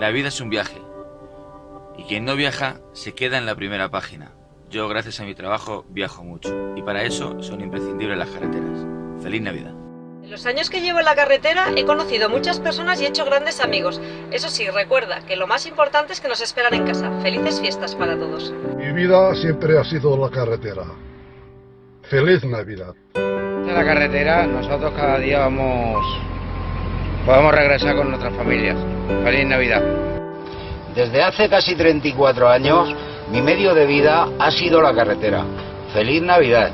La vida es un viaje. Y quien no viaja se queda en la primera página. Yo, gracias a mi trabajo, viajo mucho. Y para eso son imprescindibles las carreteras. Feliz Navidad. En los años que llevo en la carretera he conocido muchas personas y he hecho grandes amigos. Eso sí, recuerda que lo más importante es que nos esperan en casa. Felices fiestas para todos. Mi vida siempre ha sido la carretera. Feliz Navidad. De la carretera, nosotros cada día vamos. Podemos regresar con nuestras familias. Feliz Navidad. Desde hace casi 34 años, mi medio de vida ha sido la carretera. Feliz Navidad.